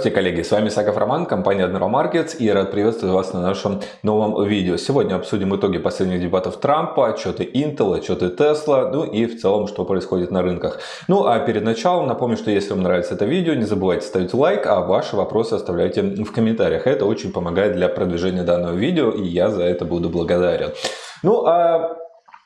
Здравствуйте, коллеги! С вами Саков Роман, компания Markets и рад приветствовать вас на нашем новом видео. Сегодня обсудим итоги последних дебатов Трампа, отчеты Intel, отчеты Tesla, ну и в целом, что происходит на рынках. Ну а перед началом напомню, что если вам нравится это видео, не забывайте ставить лайк, а ваши вопросы оставляйте в комментариях. Это очень помогает для продвижения данного видео и я за это буду благодарен. Ну а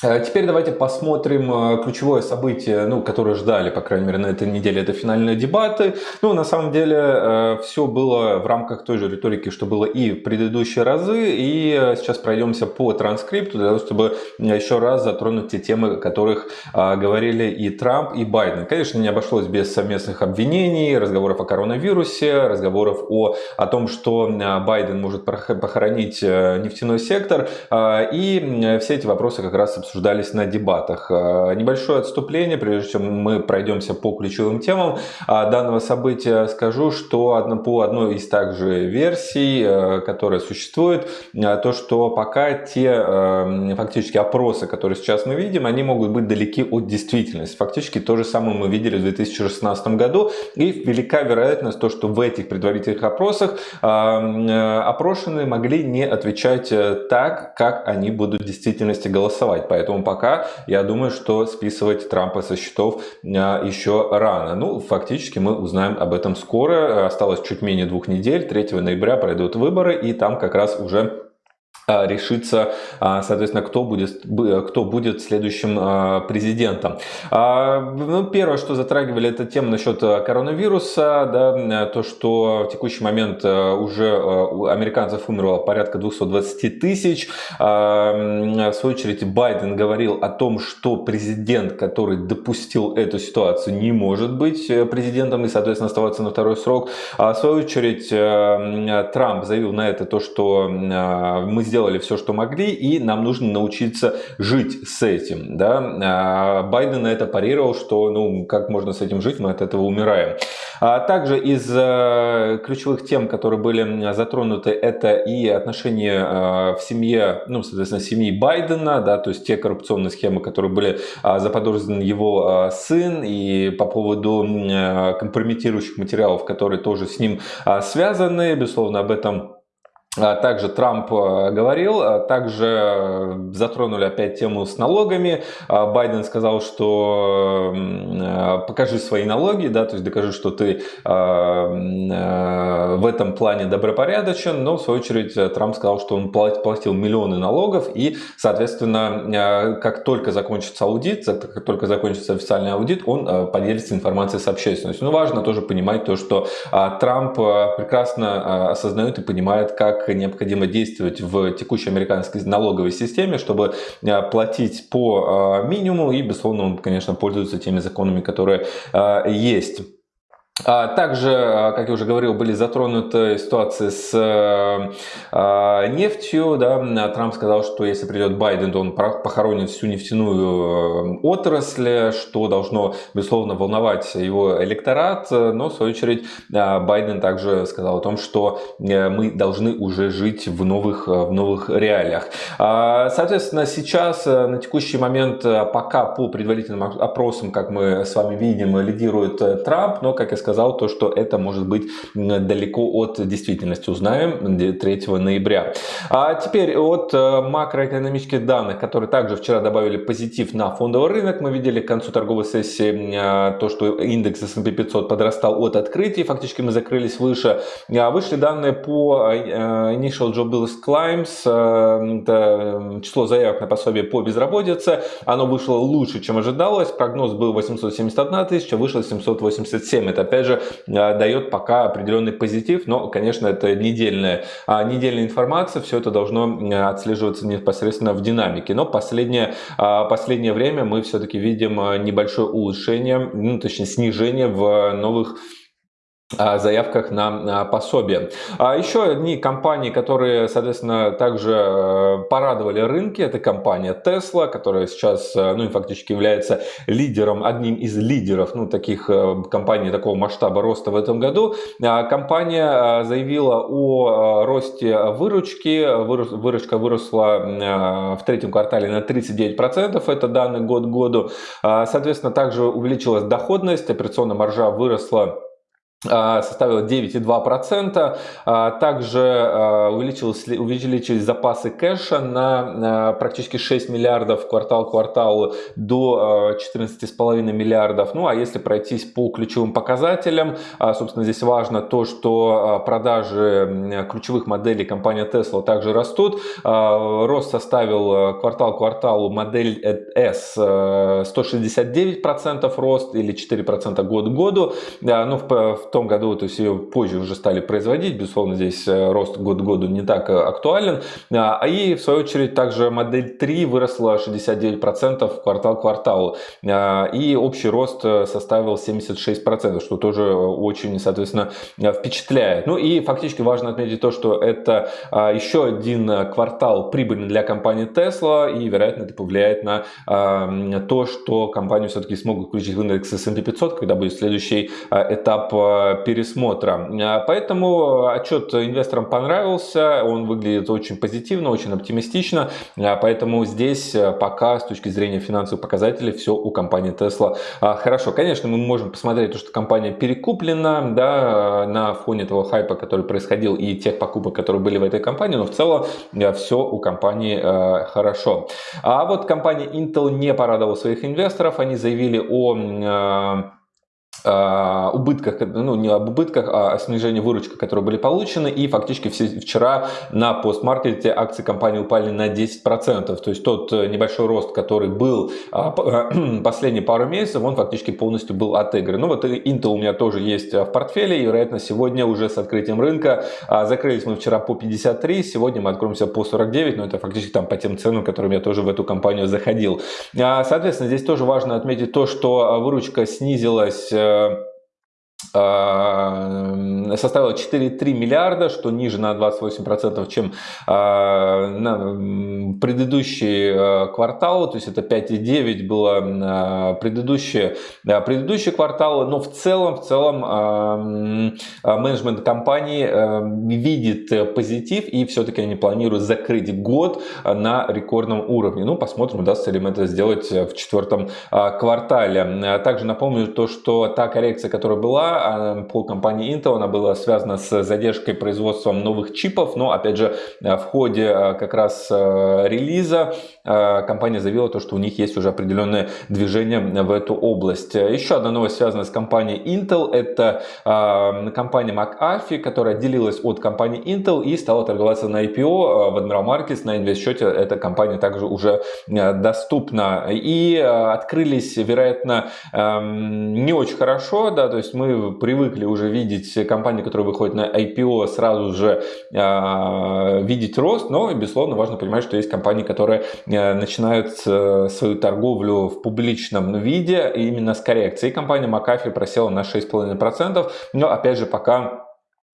теперь давайте посмотрим э, ключевое событие, ну, которое ждали, по крайней мере, на этой неделе. Это финальные дебаты. Ну, на самом деле, э, все было в рамках той же риторики, что было и в предыдущие разы. И сейчас пройдемся по транскрипту, для того, чтобы еще раз затронуть те темы, о которых говорили и Трамп, и Байден. Конечно, не обошлось без совместных обвинений, разговоров о коронавирусе, разговоров о, о том, что Байден может похоронить нефтяной сектор. И все эти вопросы как раз обсуждались на дебатах. Э, небольшое отступление, прежде чем мы пройдемся по ключевым темам э, данного события, скажу, что по одной из также версий, э, которая существует, то, что пока те фактически опросы, которые сейчас мы видим, они могут быть далеки от действительности. Фактически то же самое мы видели в 2016 году, и велика вероятность то, что в этих предварительных опросах опрошенные могли не отвечать так, как они будут в действительности голосовать. Поэтому пока я думаю, что списывать Трампа со счетов а, еще рано. Ну, фактически мы узнаем об этом скоро. Осталось чуть менее двух недель. 3 ноября пройдут выборы и там как раз уже решится, а, соответственно, кто будет, кто будет следующим а, президентом. Ну, первое, что затрагивали, это тема насчет коронавируса, да, то, что в текущий момент уже у американцев умерло порядка 220 тысяч. В свою очередь, Байден говорил о том, что президент, который допустил эту ситуацию, не может быть э, президентом и, соответственно, оставаться на второй срок. В свою очередь, э, Трамп заявил на это то, что мы сделали сделали все, что могли, и нам нужно научиться жить с этим. Да? А Байден на это парировал, что ну, как можно с этим жить, мы от этого умираем. А также из э, ключевых тем, которые были затронуты, это и отношения э, в семье, ну, соответственно, семьи Байдена, да, то есть те коррупционные схемы, которые были а, заподозрены его сын, и по поводу компрометирующих материалов, которые тоже с ним связаны, безусловно, об этом а, также Трамп э, говорил, а также э, затронули опять тему с налогами. А, Байден сказал, что э, покажи свои налоги, да, то есть докажи, что ты в этом плане добропорядочен, но в свою очередь Трамп сказал, что он платил миллионы налогов и, соответственно, как только закончится аудит, как только закончится официальный аудит, он поделится информацией с общественностью. Но важно тоже понимать то, что Трамп прекрасно осознает и понимает, как необходимо действовать в текущей американской налоговой системе, чтобы а, платить по а, минимуму и, безусловно, он, конечно, пользуется теми законами, которые а, есть. А также, а, как я уже говорил, были затронуты ситуации с э, а, нефтью. Да. Трамп сказал, что если придет Байден, то он похоронит всю нефтяную э, отрасль, что должно, безусловно, волновать его электорат. Но, в свою очередь, Байден также сказал о том, что э, мы должны уже жить в новых, в новых реалиях. Соответственно, сейчас, на текущий момент, пока по предварительным опросам, как мы с вами видим, лидирует Трамп, но, как я сказал, сказал, то, что это может быть далеко от действительности. Узнаем 3 ноября. А теперь от э, макроэкономических данных, которые также вчера добавили позитив на фондовый рынок. Мы видели к концу торговой сессии э, то, что индекс S&P 500 подрастал от открытия. Фактически мы закрылись выше. А вышли данные по э, Initial Jobless Climbs. Это число заявок на пособие по безработице. Оно вышло лучше, чем ожидалось. Прогноз был 871 тысяча, вышло 787. Это опять же, а, дает пока определенный позитив, но, конечно, это недельная, а, недельная информация, все это должно отслеживаться непосредственно в динамике. Но последнее, а, последнее время мы все-таки видим небольшое улучшение, ну, точнее снижение в новых заявках на пособие. А еще одни компании, которые, соответственно, также э, порадовали рынки, это компания Tesla, которая сейчас, э, ну и фактически является лидером, одним из лидеров, ну, таких э, компаний такого масштаба роста в этом году. А компания заявила о росте выручки, выручка выросла в третьем квартале на 39%, это данный год году. А, соответственно, также увеличилась доходность, операционная маржа выросла составила 9,2%. А, также а, увеличились, увеличились запасы кэша на практически 6 миллиардов квартал к кварталу до 14,5 миллиардов. Ну а если пройтись по ключевым показателям, собственно здесь важно то, что продажи ключевых моделей компании Tesla также растут. Рост составил квартал к кварталу модель S 169% рост или 4% год к году. Ну, в в том году, то есть ее позже уже стали производить, безусловно, здесь э, рост год к году не так э, актуален. А и в свою очередь также модель 3 выросла 69% квартал к кварталу. А, и общий рост э, составил 76%, что тоже очень, соответственно, впечатляет. Ну и фактически важно отметить то, что это а, еще один квартал прибыльный для компании Tesla, и, вероятно, это повлияет на то, что компанию все-таки смогут включить в индекс S&P 500, когда будет следующий этап пересмотра. А, поэтому отчет инвесторам понравился, он выглядит очень позитивно, очень оптимистично, поэтому здесь э, пока с точки зрения финансовых показателей все у компании Tesla хорошо. Конечно, мы можем посмотреть то, что компания перекуплена да, на фоне того хайпа, который происходил и тех покупок, которые были в этой компании, но в целом э, все у компании э, хорошо. А вот компания Intel не порадовала своих инвесторов, они заявили о убытках, ну не об убытках, а о снижении выручки, которые были получены. И фактически вчера на постмаркете акции компании упали на 10%. То есть тот э, небольшой рост, который был а, последние пару месяцев, он фактически полностью был отыгран. Ну вот Intel у меня тоже есть в портфеле. И, вероятно, сегодня уже с открытием рынка закрылись мы вчера по 53, сегодня мы откроемся по 49, но это фактически там по тем ценам, которым я тоже в эту компанию заходил. Соответственно, здесь тоже важно отметить то, что выручка снизилась э, uh, А, составила 4,3 миллиарда, что ниже на 28%, чем а, на предыдущий а, квартал, то есть это 5,9 было предыдущие, предыдущие кварталы, но в целом, в целом менеджмент компании видит позитив и все-таки они планируют закрыть год на рекордном уровне. Ну, посмотрим, удастся ли им это сделать в четвертом квартале. Также напомню то, что та коррекция, которая была, а, по компании Intel, она была связана с задержкой производством новых чипов, но опять же в ходе а, как раз а, релиза компания заявила то, что у них есть уже определенное движение в эту область. Еще одна новость связана с компанией Intel, это компания McAfee, которая отделилась от компании Intel и стала торговаться на IPO в Admiral Markets, на инвестсчете эта компания также уже доступна. И открылись, вероятно, не очень хорошо, да, то есть мы привыкли уже видеть компании, которые выходят на IPO, сразу же э, видеть рост, но, безусловно, важно понимать, что есть компании, которые э, начинают э, свою торговлю в публичном виде именно с коррекцией. Компания McAfee просела на 6,5%, но, опять же, пока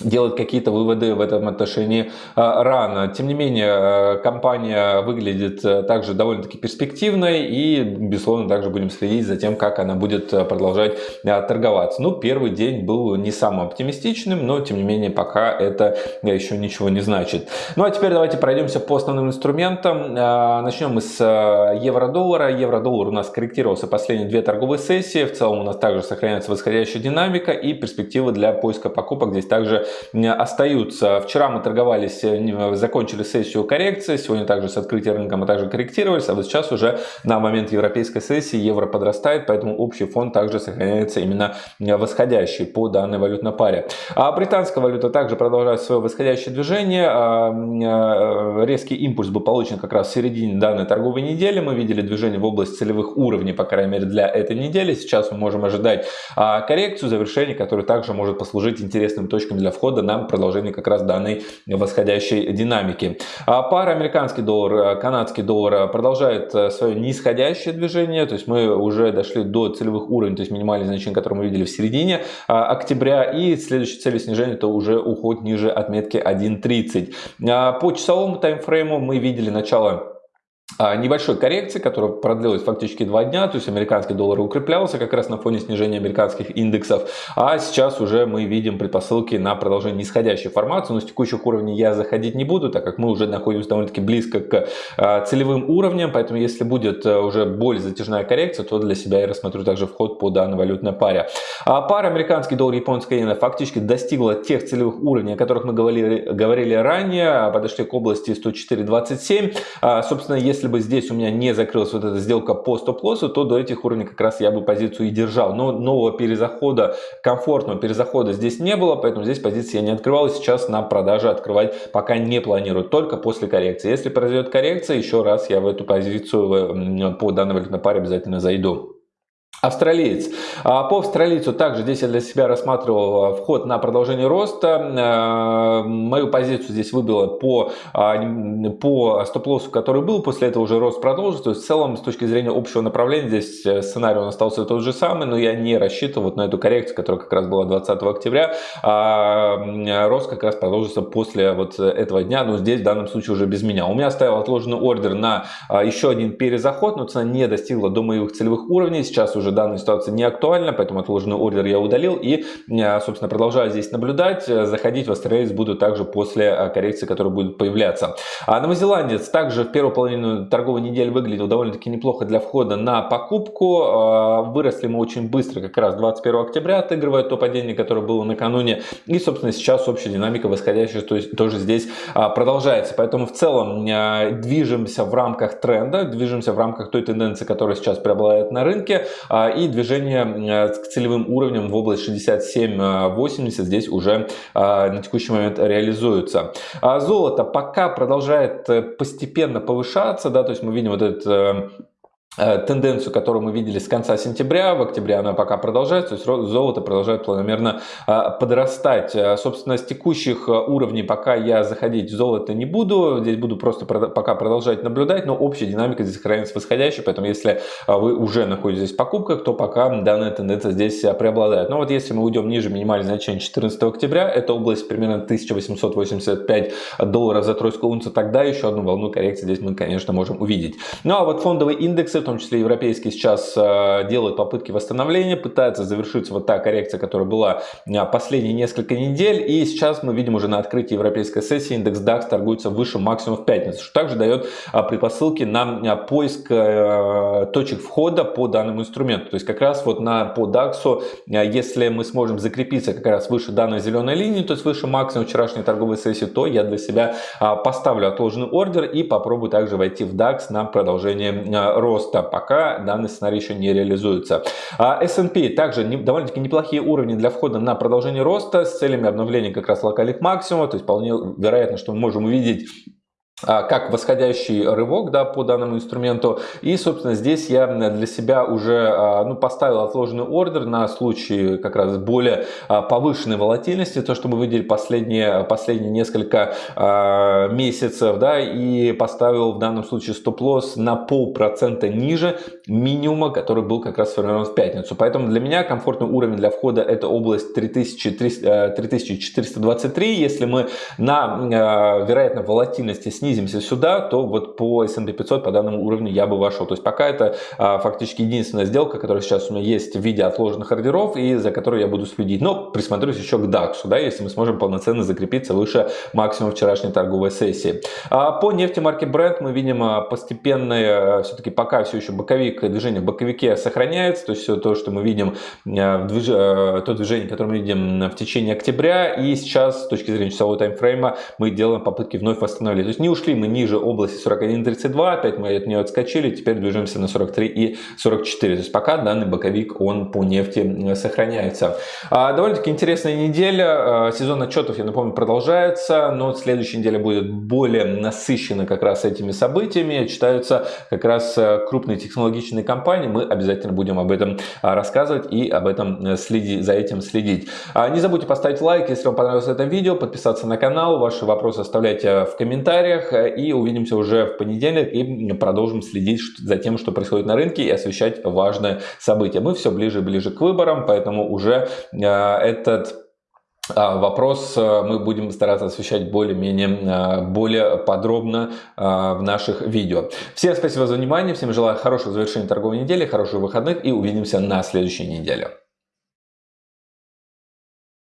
делать какие-то выводы в этом отношении а, рано. Тем не менее, э, компания выглядит э, также довольно-таки перспективной и, безусловно, также будем следить за тем, как она будет э, продолжать торговаться. Ну, первый день был не самым оптимистичным, но, тем не менее, пока это еще ничего не значит. Ну, а теперь давайте пройдемся по основным инструментам. Начнем мы с евро-доллара. Евро-доллар у нас корректировался последние две торговые сессии. В целом у нас также сохраняется восходящая динамика и перспективы для поиска покупок здесь также остаются. Вчера мы торговались, э, закончили сессию коррекции, сегодня также с открытия рынка мы также корректировались, а вот сейчас уже на момент европейской сессии евро подрастает, поэтому общий фон также сохраняется именно восходящий по данной валютной паре. А британская валюта также продолжает свое восходящее движение. А, э, резкий импульс был получен как раз в середине данной торговой недели. Мы видели движение в область целевых уровней, по крайней мере, для этой недели. Сейчас мы можем ожидать а, коррекцию, завершение, которое также может послужить интересным точкам для входа на продолжение как раз данной восходящей динамики. А пара американский доллар, э, канадский доллар э, продолжает э, свое нисходящее движение, то есть мы уже дошли до целевых уровней, то есть минимальные значения, которые мы видели в середине октября, и следующей целью снижения это уже уход ниже отметки 1.30. По часовому таймфрейму мы видели начало а, небольшой коррекции, которая продлилась фактически два дня, то есть американский доллар укреплялся как раз на фоне снижения американских индексов, а сейчас уже мы видим предпосылки на продолжение нисходящей формации, но с текущих уровней я заходить не буду, так как мы уже находимся довольно-таки близко к а, целевым уровням, поэтому если будет а, уже более затяжная коррекция, то для себя я рассмотрю также вход по данной валютной паре. А пара американский доллар, японская иена фактически достигла тех целевых уровней, о которых мы говорили, говорили ранее, подошли к области 104.27, собственно, если бы здесь у меня не закрылась вот эта сделка по стоп-лоссу, то до этих уровней как раз я бы позицию и держал. Но нового перезахода, комфортного перезахода здесь не было, поэтому здесь позиции я не открывал. Сейчас на продаже открывать пока не планирую, только после коррекции. Если произойдет коррекция, еще раз я в эту позицию по данной валютной паре обязательно зайду. Австралиец. А, по австралийцу также здесь я для себя рассматривал а, вход на продолжение роста. А, мою позицию здесь выбило по, по стоп-лоссу, который был. После этого уже рост продолжится. То есть в целом с точки зрения общего направления здесь э, сценарий он остался тот же самый, но я не рассчитывал вот на эту коррекцию, которая как раз была 20 октября. Рост как раз продолжится после вот этого дня, но здесь в данном случае уже без меня. У меня стоял отложенный ордер на еще один перезаход, но цена не достигла до моих целевых уровней. Сейчас уже уже данная ситуация не актуальна, поэтому отложенный ордер я удалил и, э, собственно, продолжаю здесь наблюдать. Заходить в Австралиец буду также после э, коррекции, которая будет появляться. А новозеландец также в первую половину торговой недели выглядел довольно-таки неплохо для входа на покупку. Э, выросли мы очень быстро, как раз 21 октября отыгрывая то падение, которое было накануне. И, собственно, сейчас общая динамика восходящая то есть, тоже здесь продолжается. Поэтому в целом движемся в рамках тренда, движемся в рамках той тенденции, которая сейчас преобладает на рынке. А, и движение э, к целевым уровням в область 67-80 здесь уже а, на текущий момент реализуется. А золото пока продолжает э, постепенно повышаться, да, то есть мы видим вот этот э, Э, тенденцию, которую мы видели с конца сентября, в октябре она пока продолжается, то есть золото продолжает планомерно э, подрастать. Э, собственно, с текущих уровней пока я заходить в золото не буду, здесь буду просто пока продолжать наблюдать, но общая динамика здесь сохраняется восходящей, поэтому если вы уже находитесь в покупках, то пока данная тенденция здесь преобладает. Но вот если мы уйдем ниже минимального значения 14 октября, это область примерно 1885 долларов за тройскую унцию, тогда еще одну волну коррекции здесь мы, конечно, можем увидеть. Ну а вот фондовые индексы в том числе европейские, сейчас э, делают попытки восстановления, пытаются завершить вот та коррекция, которая была э, последние несколько недель. И сейчас мы видим уже на открытии европейской сессии индекс DAX торгуется выше максимума в пятницу, что также дает э, предпосылки на поиск точек входа по данному инструменту. То есть как раз вот на, по DAX, если мы сможем закрепиться как раз выше данной зеленой линии, то есть выше максимума вчерашней торговой сессии, то я для себя поставлю отложенный ордер и попробую также войти в DAX на продолжение роста роста, пока данный сценарий еще не реализуется. А S&P также довольно-таки неплохие уровни для входа на продолжение роста с целями обновления как раз локальных максимумов, то есть вполне вероятно, что мы можем увидеть как восходящий рывок да, по данному инструменту. И, собственно, здесь я для себя уже а, ну, поставил отложенный ордер на случай как раз более а, повышенной волатильности, то, что мы видели последние, последние несколько месяцев, да, и поставил в данном случае стоп-лосс на полпроцента ниже минимума, который был как раз сформирован в пятницу. Поэтому для меня комфортный уровень для входа это область 3300, 3423. Если мы на, вероятно, волатильности снизим снизимся сюда, то вот по S&P 500 по данному уровню я бы вошел. То есть пока это а, фактически единственная сделка, которая сейчас у меня есть в виде отложенных ордеров и за которой я буду следить. Но присмотрюсь еще к DAX, да, если мы сможем полноценно закрепиться выше максимума вчерашней торговой сессии. А по нефти марки Brent мы видим а, постепенное, все-таки пока все еще боковик, движение в боковике сохраняется, то есть все то, что мы видим, а, движ... А, то движение, которое мы видим в течение октября, и сейчас с точки зрения часового таймфрейма мы делаем попытки вновь восстановить. То есть не ушли мы ниже области 41.32, опять мы от нее отскочили, теперь движемся на 43 и 44. То есть пока данный боковик, он по нефти сохраняется. А, довольно-таки интересная неделя. А, сезон отчетов, я напомню, продолжается, но следующая неделя будет более насыщена как раз этими событиями. Читаются как раз э, крупные технологичные компании. Мы обязательно будем об этом а, рассказывать и об этом э, следить, за этим следить. Не забудьте поставить лайк, если вам понравилось это видео, подписаться на канал. Ваши вопросы оставляйте в комментариях и увидимся уже в понедельник и продолжим следить за тем, что происходит на рынке и освещать важные события. Мы все ближе и ближе к выборам, поэтому уже э, этот а, вопрос э, мы будем стараться освещать более-менее э, более подробно в наших видео. Всем спасибо за внимание, всем желаю хорошего завершения торговой недели, хороших выходных и увидимся на следующей неделе.